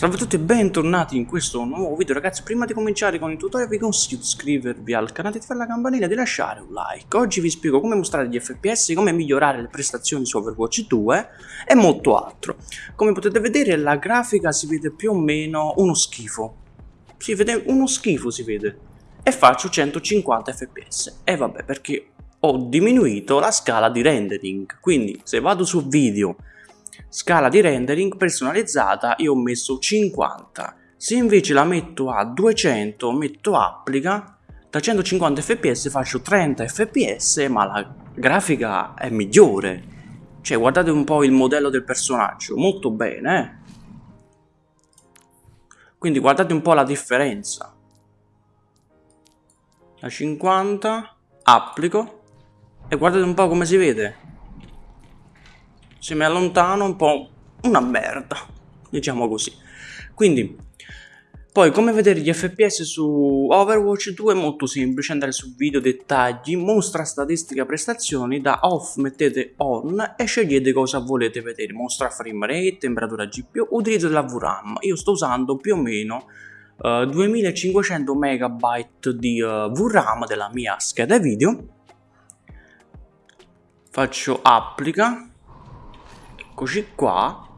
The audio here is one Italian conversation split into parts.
Salve a tutti e bentornati in questo nuovo video ragazzi. Prima di cominciare con il tutorial vi consiglio di iscrivervi al canale, di fare la campanella e di lasciare un like. Oggi vi spiego come mostrare gli FPS, come migliorare le prestazioni su Overwatch 2 e molto altro. Come potete vedere la grafica si vede più o meno uno schifo. Si vede uno schifo si vede. E faccio 150 FPS E vabbè perché ho diminuito la scala di rendering. Quindi se vado su video Scala di rendering personalizzata io ho messo 50. Se invece la metto a 200 metto applica, da 150 fps faccio 30 fps ma la grafica è migliore. Cioè guardate un po' il modello del personaggio, molto bene eh? Quindi guardate un po' la differenza. Da 50 applico e guardate un po' come si vede se mi allontano un po' una merda, diciamo così. Quindi, poi come vedere gli FPS su Overwatch 2 è molto semplice, andare su video dettagli, mostra statistica prestazioni, da off mettete on e scegliete cosa volete vedere, mostra frame rate, temperatura GPU, utilizzo della VRAM, io sto usando più o meno uh, 2500 MB di uh, VRAM della mia scheda video, faccio applica, eccoci qua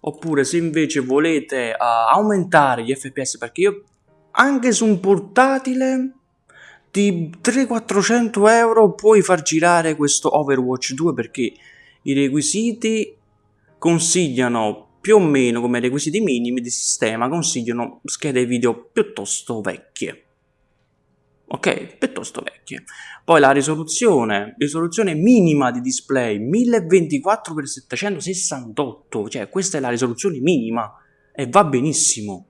oppure se invece volete uh, aumentare gli fps perché io anche su un portatile di 300-400 euro puoi far girare questo Overwatch 2 perché i requisiti consigliano più o meno come requisiti minimi di sistema consigliano schede video piuttosto vecchie ok? Piuttosto vecchie. Poi la risoluzione, risoluzione minima di display 1024x768, cioè questa è la risoluzione minima e va benissimo.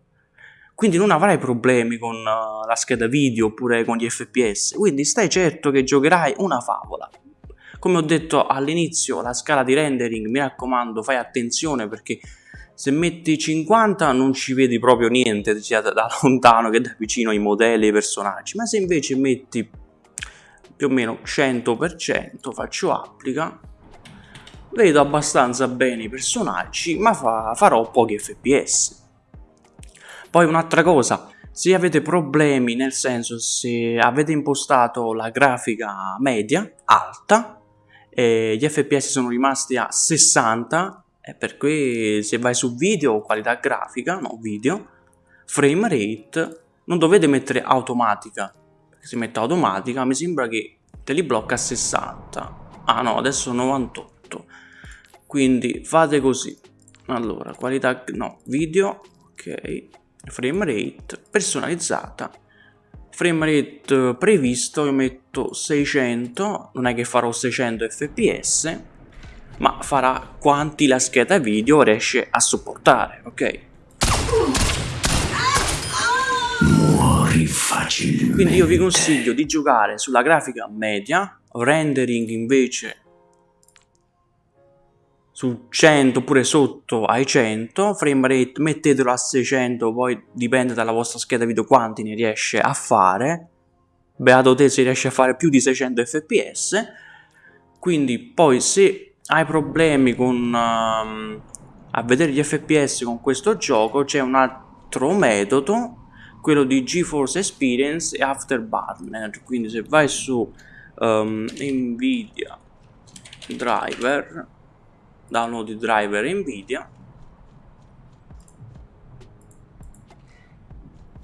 Quindi non avrai problemi con uh, la scheda video oppure con gli FPS, quindi stai certo che giocherai una favola. Come ho detto all'inizio, la scala di rendering, mi raccomando, fai attenzione perché se metti 50 non ci vedi proprio niente sia da lontano che da vicino i modelli e i personaggi. Ma se invece metti più o meno 100% faccio applica vedo abbastanza bene i personaggi ma fa, farò pochi fps poi un'altra cosa se avete problemi nel senso se avete impostato la grafica media alta e gli fps sono rimasti a 60 è per cui se vai su video, qualità grafica, no video, frame rate, non dovete mettere automatica, perché se mette automatica mi sembra che te li blocca a 60. Ah no, adesso 98. Quindi fate così. Allora, qualità, no, video, ok, frame rate, personalizzata, frame rate previsto, io metto 600, non è che farò 600 fps, ma farà quanti la scheda video riesce a supportare, ok? Muori facilmente. Quindi io vi consiglio di giocare sulla grafica media, rendering invece su 100 oppure sotto ai 100, frame rate mettetelo a 600, poi dipende dalla vostra scheda video quanti ne riesce a fare, beato te se riesce a fare più di 600 fps, quindi poi se hai problemi con uh, a vedere gli fps con questo gioco c'è un altro metodo quello di GeForce Experience e Afterburner. Quindi se vai su um, Nvidia driver download driver Nvidia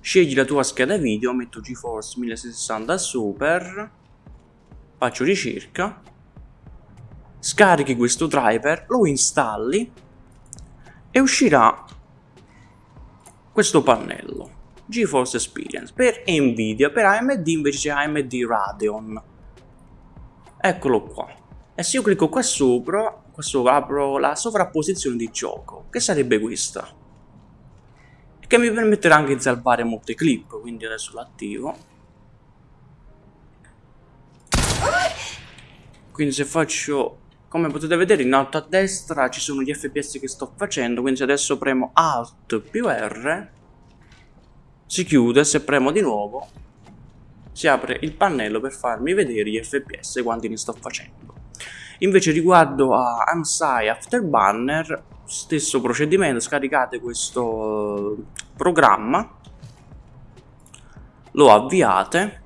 scegli la tua scheda video metto GeForce 1060 Super faccio ricerca scarichi questo driver, lo installi e uscirà questo pannello GeForce Experience per Nvidia, per AMD invece c'è AMD Radeon. Eccolo qua. E se io clicco qua sopra qua sopra apro la sovrapposizione di gioco che sarebbe questa? Che mi permetterà anche di salvare molte clip quindi adesso l'attivo. Quindi se faccio come potete vedere in alto a destra ci sono gli fps che sto facendo quindi se adesso premo alt più r si chiude se premo di nuovo si apre il pannello per farmi vedere gli fps quanti ne sto facendo. Invece riguardo a AMSI Afterburner stesso procedimento, scaricate questo programma, lo avviate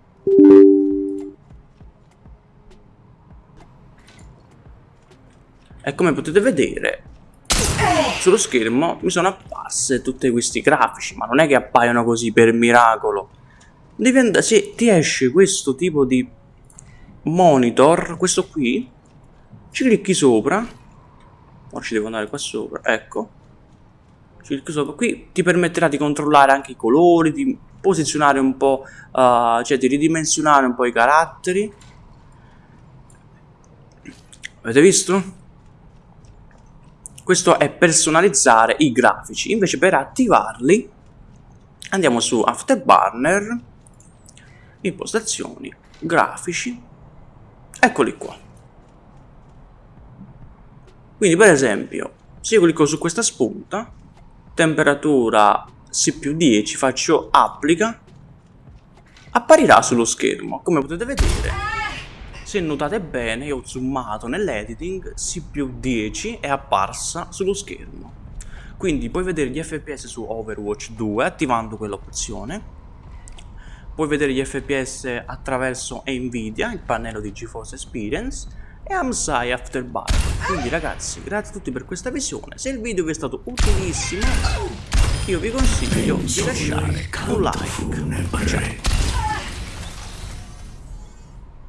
e come potete vedere sullo schermo mi sono apparse tutti questi grafici, ma non è che appaiono così per miracolo. Diventa, se ti esce questo tipo di monitor, questo qui, ci clicchi sopra, ora ci devo andare qua sopra, ecco, ci clicchi sopra, qui ti permetterà di controllare anche i colori, di posizionare un po', uh, cioè di ridimensionare un po' i caratteri. Avete visto? Questo è personalizzare i grafici. Invece per attivarli andiamo su Afterburner, impostazioni, grafici, eccoli qua. Quindi per esempio, se io clicco su questa spunta, temperatura C più 10, faccio applica, apparirà sullo schermo, come potete vedere se notate bene, io ho zoomato nell'editing, C più 10 è apparsa sullo schermo. Quindi puoi vedere gli FPS su Overwatch 2 attivando quell'opzione. Puoi vedere gli FPS attraverso Nvidia, il pannello di GeForce Experience e AMSI Afterburner. Quindi ragazzi, grazie a tutti per questa visione. Se il video vi è stato utilissimo, io vi consiglio di lasciare un like. Ciao.